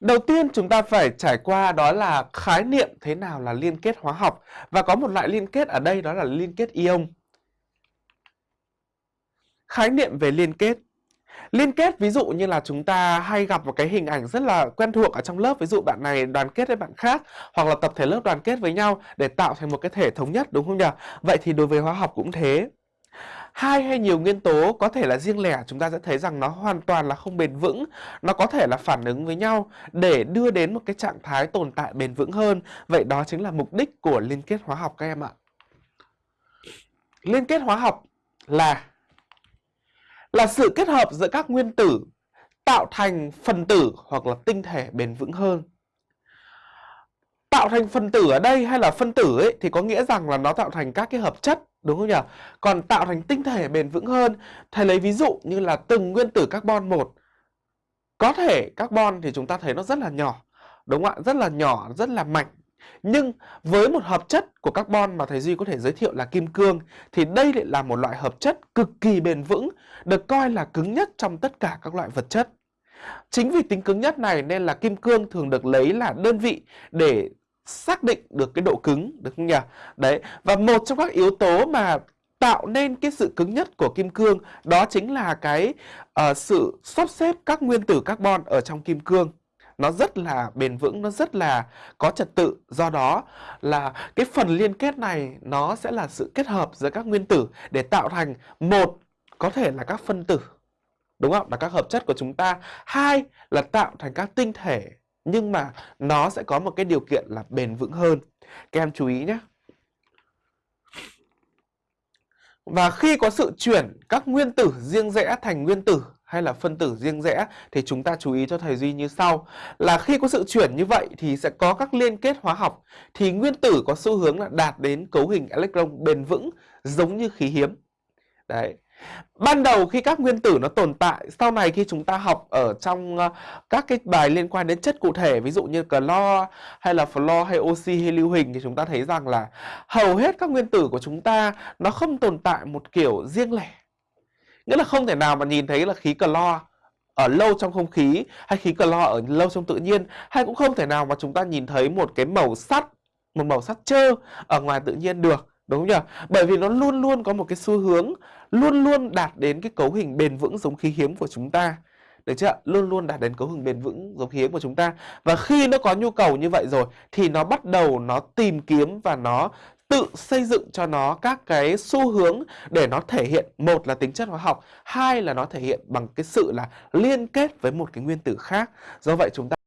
Đầu tiên chúng ta phải trải qua đó là khái niệm thế nào là liên kết hóa học và có một loại liên kết ở đây đó là liên kết ion. Khái niệm về liên kết Liên kết, ví dụ như là chúng ta hay gặp một cái hình ảnh rất là quen thuộc ở trong lớp Ví dụ bạn này đoàn kết với bạn khác, Hoặc là tập thể lớp đoàn kết với nhau để tạo thành một cái thể thống nhất, đúng không nhỉ? Vậy thì đối với hóa học cũng thế hai hay nhiều nguyên tố có thể là riêng lẻ, chúng ta sẽ thấy rằng nó hoàn toàn là không bền vững. Nó có thể là phản ứng với nhau để đưa đến một cái trạng thái tồn tại bền vững hơn. Vậy đó chính là mục đích của liên kết hóa học các em ạ. Liên kết hóa học là là sự kết hợp giữa các nguyên tử tạo thành phần tử hoặc là tinh thể bền vững hơn tạo thành phần tử ở đây hay là phân tử ấy thì có nghĩa rằng là nó tạo thành các cái hợp chất đúng không nhỉ? Còn tạo thành tinh thể bền vững hơn, thầy lấy ví dụ như là từng nguyên tử carbon một có thể carbon thì chúng ta thấy nó rất là nhỏ, đúng không ạ? Rất là nhỏ, rất là mảnh. Nhưng với một hợp chất của carbon mà thầy Duy có thể giới thiệu là kim cương thì đây lại là một loại hợp chất cực kỳ bền vững, được coi là cứng nhất trong tất cả các loại vật chất. Chính vì tính cứng nhất này nên là kim cương thường được lấy là đơn vị để xác định được cái độ cứng được không nhỉ? Đấy, và một trong các yếu tố mà tạo nên cái sự cứng nhất của kim cương đó chính là cái uh, sự sắp xếp các nguyên tử carbon ở trong kim cương nó rất là bền vững, nó rất là có trật tự. Do đó là cái phần liên kết này nó sẽ là sự kết hợp giữa các nguyên tử để tạo thành một có thể là các phân tử đúng không? Là các hợp chất của chúng ta. Hai là tạo thành các tinh thể nhưng mà nó sẽ có một cái điều kiện là bền vững hơn. Các em chú ý nhé. Và khi có sự chuyển các nguyên tử riêng rẽ thành nguyên tử hay là phân tử riêng rẽ thì chúng ta chú ý cho thầy Duy như sau là khi có sự chuyển như vậy thì sẽ có các liên kết hóa học thì nguyên tử có xu hướng là đạt đến cấu hình electron bền vững giống như khí hiếm. Đấy. Ban đầu khi các nguyên tử nó tồn tại, sau này khi chúng ta học ở trong ờ, các cái bài liên quan đến chất cụ thể, ví dụ như clo hay là flo hay oxy hay lưu huỳnh thì chúng ta thấy rằng là hầu hết các nguyên tử của chúng ta nó không tồn tại một kiểu riêng lẻ. Nghĩa là không thể nào mà nhìn thấy là khí clo ở lâu trong không khí hay khí clo ở lâu trong tự nhiên hay cũng không thể nào mà chúng ta nhìn thấy một cái màu sắt, một màu sắt trơ ở ngoài tự nhiên được Đúng không nhỉ? Bởi vì nó luôn luôn có một cái xu hướng, Luôn luôn đạt đến cái cấu hình bền vững giống khí hiếm của chúng ta Được chưa? Luôn luôn đạt đến cấu hình bền vững giống khí hiếm của chúng ta Và khi nó có nhu cầu như vậy rồi, Thì nó bắt đầu nó tìm kiếm và nó tự xây dựng cho nó các cái xu hướng để nó thể hiện một là tính chất hóa học, hai là nó thể hiện bằng cái sự là liên kết với một cái nguyên tử khác do vậy chúng ta